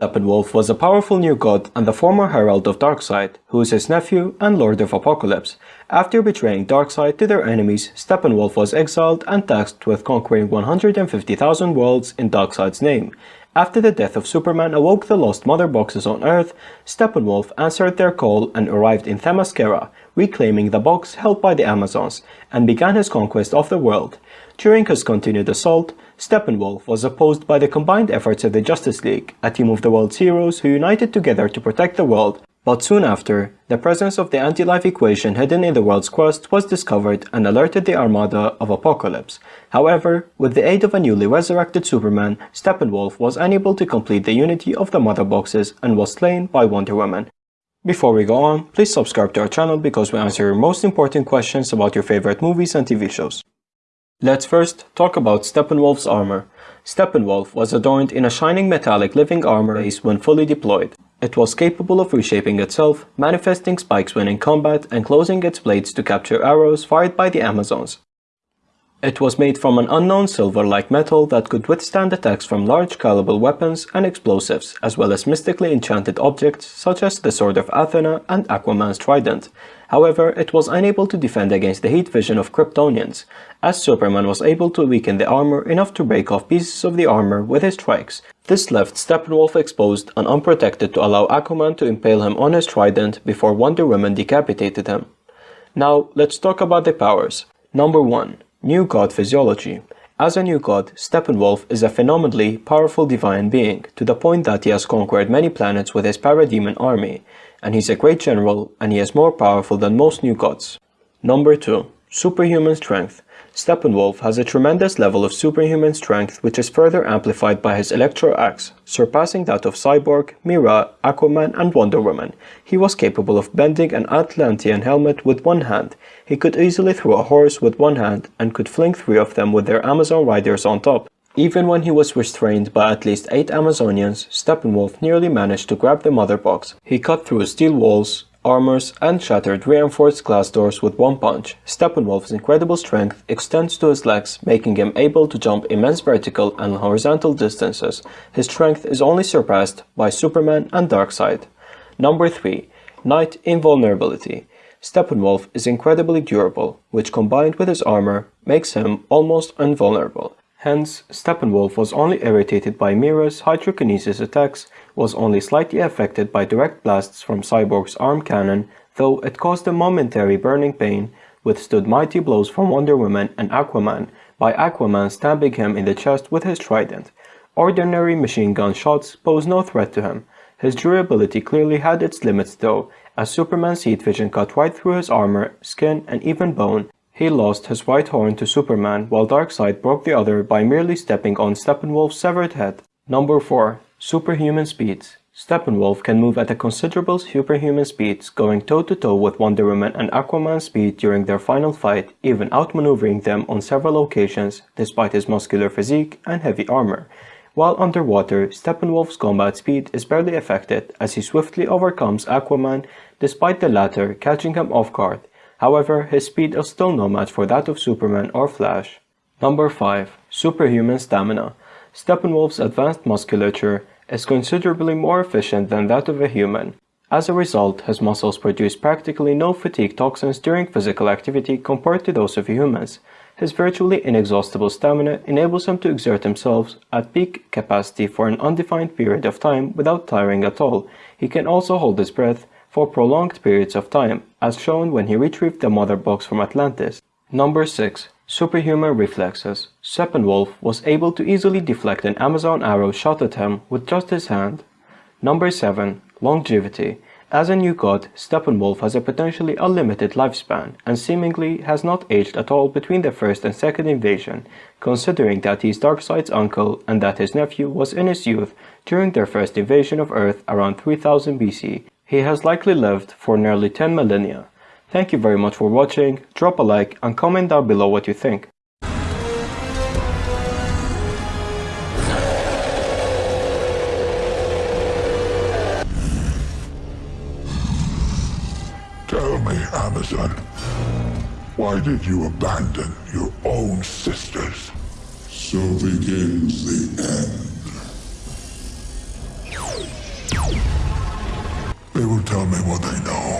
Steppenwolf was a powerful new god and the former herald of Darkseid, who is his nephew and Lord of Apokolips. After betraying Darkseid to their enemies, Steppenwolf was exiled and tasked with conquering 150,000 worlds in Darkseid's name. After the death of Superman awoke the lost mother boxes on Earth, Steppenwolf answered their call and arrived in Themyscira, reclaiming the box held by the Amazons, and began his conquest of the world. During his continued assault, Steppenwolf was opposed by the combined efforts of the Justice League, a team of the world's heroes who united together to protect the world. But soon after, the presence of the anti-life equation hidden in the world's crust was discovered and alerted the Armada of Apokolips. However, with the aid of a newly resurrected Superman, Steppenwolf was unable to complete the unity of the Mother Boxes and was slain by Wonder Woman. Before we go on, please subscribe to our channel because we answer your most important questions about your favorite movies and TV shows. Let's first talk about Steppenwolf's armor. Steppenwolf was adorned in a shining metallic living armor base when fully deployed. It was capable of reshaping itself, manifesting spikes when in combat, and closing its blades to capture arrows fired by the Amazons. It was made from an unknown silver-like metal that could withstand attacks from large caliber weapons and explosives, as well as mystically enchanted objects such as the Sword of Athena and Aquaman's trident. However, it was unable to defend against the heat vision of Kryptonians, as Superman was able to weaken the armor enough to break off pieces of the armor with his strikes. This left Steppenwolf exposed and unprotected to allow Aquaman to impale him on his trident before Wonder Woman decapitated him. Now, let's talk about the powers. Number 1. New God Physiology As a new god, Steppenwolf is a phenomenally powerful divine being, to the point that he has conquered many planets with his parademon army, and he's a great general and he is more powerful than most new gods. Number 2. Superhuman Strength Steppenwolf has a tremendous level of superhuman strength which is further amplified by his Electro Axe, surpassing that of Cyborg, Mera, Aquaman and Wonder Woman. He was capable of bending an Atlantean helmet with one hand. He could easily throw a horse with one hand and could fling three of them with their Amazon riders on top. Even when he was restrained by at least 8 Amazonians, Steppenwolf nearly managed to grab the mother box. He cut through steel walls, armors, and shattered reinforced glass doors with one punch. Steppenwolf's incredible strength extends to his legs, making him able to jump immense vertical and horizontal distances. His strength is only surpassed by Superman and Darkseid. Number 3. Nigh Invulnerability Steppenwolf is incredibly durable, which combined with his armor makes him almost invulnerable. Hence, Steppenwolf was only irritated by Mera's hydrokinesis attacks, was only slightly affected by direct blasts from Cyborg's arm cannon, though it caused a momentary burning pain, withstood mighty blows from Wonder Woman and Aquaman, by Aquaman stabbing him in the chest with his trident. Ordinary machine gun shots pose no threat to him. His durability clearly had its limits though, as Superman's heat vision cut right through his armor, skin and even bone, he lost his right horn to Superman while Darkseid broke the other by merely stepping on Steppenwolf's severed head. Number 4. Superhuman Speeds Steppenwolf can move at a considerable superhuman speeds, going toe-to-toe -to -toe with Wonder Woman and Aquaman's speed during their final fight, even outmaneuvering them on several occasions despite his muscular physique and heavy armor. While underwater, Steppenwolf's combat speed is barely affected as he swiftly overcomes Aquaman despite the latter catching him off guard. However, his speed is still no match for that of Superman or Flash. Number 5. Superhuman Stamina Steppenwolf's advanced musculature is considerably more efficient than that of a human. As a result, his muscles produce practically no fatigue toxins during physical activity compared to those of humans. His virtually inexhaustible stamina enables him to exert himself at peak capacity for an undefined period of time without tiring at all. He can also hold his breath for prolonged periods of time, as shown when he retrieved the mother box from Atlantis. Number 6. Superhuman Reflexes Steppenwolf was able to easily deflect an Amazon arrow shot at him with just his hand. Number 7. Longevity As a new god, Steppenwolf has a potentially unlimited lifespan and seemingly has not aged at all between the first and second invasion, considering that he is Darkseid's uncle and that his nephew was in his youth during their first invasion of Earth around 3000 BC he has likely lived for nearly 10 millennia. Thank you very much for watching, drop a like and comment down below what you think. Tell me, Amazon, why did you abandon your own sisters? So begins the end. They will tell me what they know.